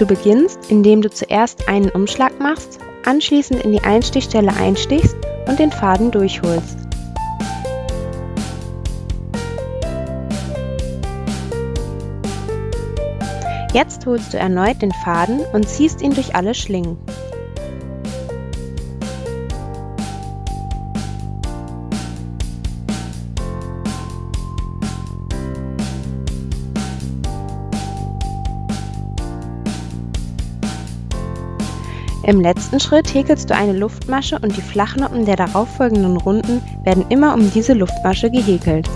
Du beginnst, indem du zuerst einen Umschlag machst, anschließend in die Einstichstelle einstichst und den Faden durchholst. Jetzt holst du erneut den Faden und ziehst ihn durch alle Schlingen. Im letzten Schritt häkelst du eine Luftmasche und die Flachnoppen der darauffolgenden Runden werden immer um diese Luftmasche gehäkelt.